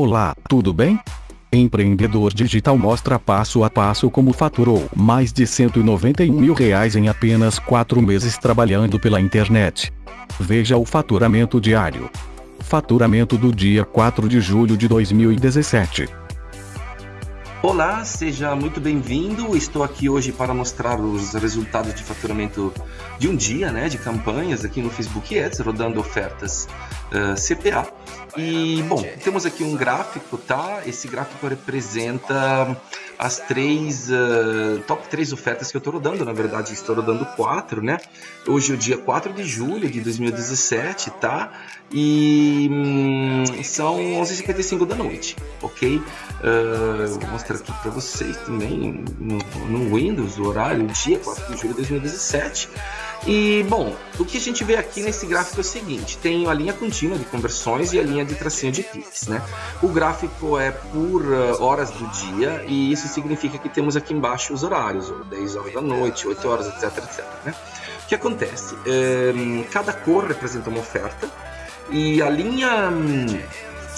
Olá, tudo bem? Empreendedor Digital mostra passo a passo como faturou mais de 191 mil reais em apenas 4 meses trabalhando pela internet. Veja o faturamento diário. Faturamento do dia 4 de julho de 2017. Olá, seja muito bem-vindo. Estou aqui hoje para mostrar os resultados de faturamento de um dia, né, de campanhas aqui no Facebook Ads, rodando ofertas uh, CPA. E, bom, temos aqui um gráfico, tá? Esse gráfico representa as três, uh, top três ofertas que eu estou rodando, na verdade estou rodando quatro, né? Hoje é o dia 4 de julho de 2017, tá? E hum, são 11h55 da noite, ok? Uh, vou mostrar aqui para vocês também no, no Windows o horário, dia 4 de julho de 2017. E, bom, o que a gente vê aqui nesse gráfico é o seguinte, tem a linha contínua de conversões e a linha de tracinho de cliques, né? O gráfico é por uh, horas do dia e isso significa que temos aqui embaixo os horários, 10 horas da noite, 8 horas, etc, etc, né? O que acontece? Um, cada cor representa uma oferta e a linha,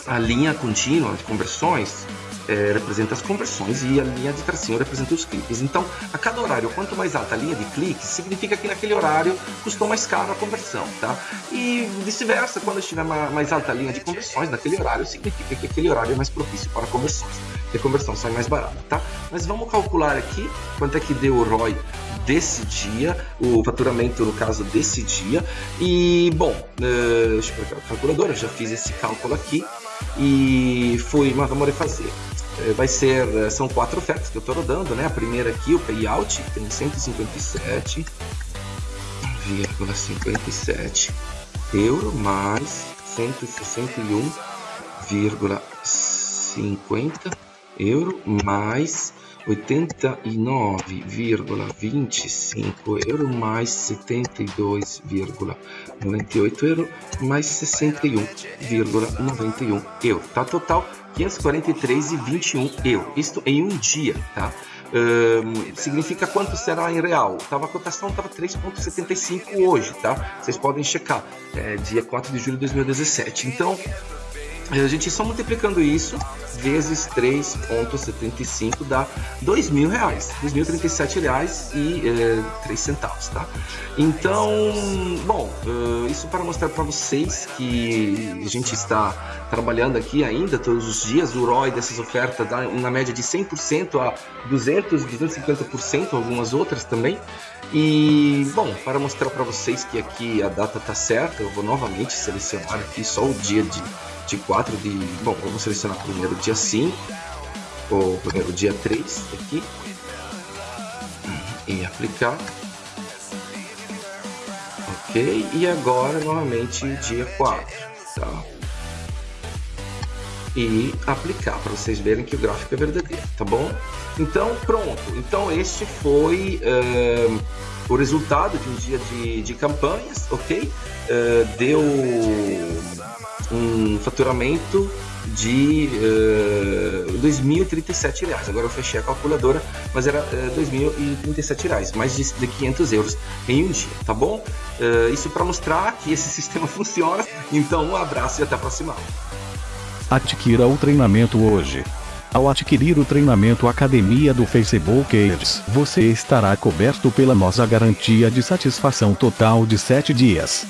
a linha contínua de conversões é, representa as conversões e a linha de tracinho representa os cliques. Então, a cada horário, quanto mais alta a linha de cliques, significa que naquele horário custou mais caro a conversão, tá? E vice-versa, quando estiver mais alta a linha de conversões naquele horário, significa que aquele horário é mais propício para conversões. E a conversão sai mais barata, tá? Mas vamos calcular aqui quanto é que deu o ROI desse dia, o faturamento no caso desse dia. E, bom, uh, deixa eu pegar a calculadora, já fiz esse cálculo aqui e foi, mas vamos refazer. É, vai ser, é, são quatro ofertas que eu estou rodando, né? A primeira aqui, o payout, tem 157,57 euro mais 161,50 euro mais 89,25 euro mais 72,98 euro mais 61,91 euro. Tá total 543,21 euro. Isto em um dia, tá? Um, significa quanto será em real? Tava, a cotação estava 3,75 hoje, tá? Vocês podem checar, é, dia 4 de julho de 2017. Então, a gente só multiplicando isso vezes 3,75 dá R$ mil reais, 2.037 reais e é, 3 centavos, tá? Então, bom, uh, isso para mostrar para vocês que a gente está trabalhando aqui ainda todos os dias, o ROI dessas ofertas dá na média de 100% a 200, 250%, algumas outras também. E, bom, para mostrar para vocês que aqui a data está certa, eu vou novamente selecionar aqui só o dia de de 4 de. Bom, vamos selecionar primeiro dia 5, ou primeiro dia 3 aqui, e aplicar. Ok, e agora novamente dia 4, tá? E aplicar para vocês verem que o gráfico é verdadeiro, tá bom? Então, pronto. Então, este foi o resultado de um dia de, de campanhas, ok? Uh, deu um faturamento de uh, eh, 2.037 reais. Agora eu fechei a calculadora, mas era uh, eh, 2.037 reais, mais de, de 500 euros em um dia, tá bom? Uh, isso para mostrar que esse sistema funciona. Então um abraço e até a próxima. Adquira o treinamento hoje. Ao adquirir o treinamento Academia do Facebook Ads, você estará coberto pela nossa garantia de satisfação total de 7 dias.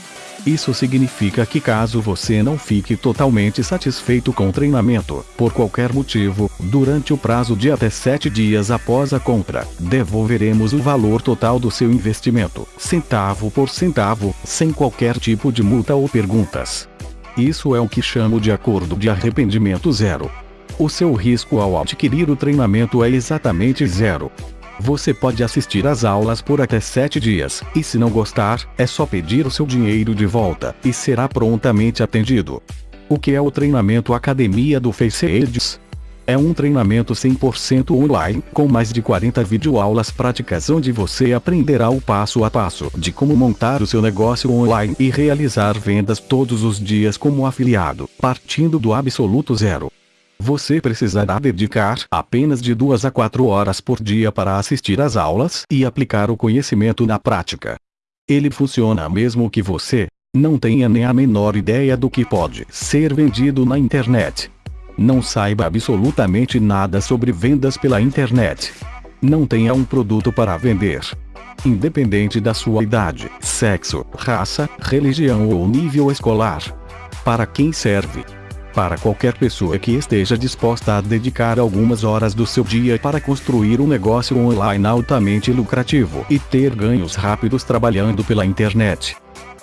Isso significa que caso você não fique totalmente satisfeito com o treinamento, por qualquer motivo, durante o prazo de até 7 dias após a compra, devolveremos o valor total do seu investimento, centavo por centavo, sem qualquer tipo de multa ou perguntas. Isso é o que chamo de acordo de arrependimento zero. O seu risco ao adquirir o treinamento é exatamente zero. Você pode assistir às aulas por até 7 dias, e se não gostar, é só pedir o seu dinheiro de volta, e será prontamente atendido. O que é o treinamento Academia do Face Ads? É um treinamento 100% online, com mais de 40 videoaulas práticas onde você aprenderá o passo a passo de como montar o seu negócio online e realizar vendas todos os dias como afiliado, partindo do absoluto zero. Você precisará dedicar apenas de 2 a 4 horas por dia para assistir às aulas e aplicar o conhecimento na prática. Ele funciona mesmo que você não tenha nem a menor ideia do que pode ser vendido na internet. Não saiba absolutamente nada sobre vendas pela internet. Não tenha um produto para vender. Independente da sua idade, sexo, raça, religião ou nível escolar. Para quem serve? Para qualquer pessoa que esteja disposta a dedicar algumas horas do seu dia para construir um negócio online altamente lucrativo e ter ganhos rápidos trabalhando pela internet.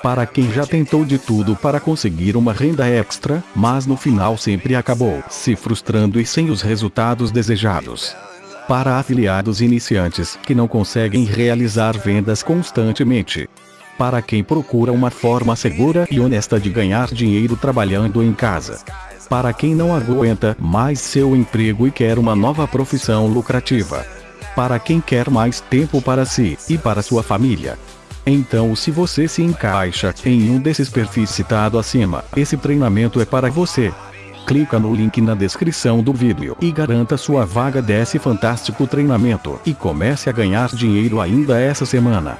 Para quem já tentou de tudo para conseguir uma renda extra, mas no final sempre acabou se frustrando e sem os resultados desejados. Para afiliados iniciantes que não conseguem realizar vendas constantemente para quem procura uma forma segura e honesta de ganhar dinheiro trabalhando em casa. Para quem não aguenta mais seu emprego e quer uma nova profissão lucrativa. Para quem quer mais tempo para si e para sua família. Então, se você se encaixa em um desses perfis citado acima, esse treinamento é para você. Clica no link na descrição do vídeo e garanta sua vaga desse fantástico treinamento e comece a ganhar dinheiro ainda essa semana.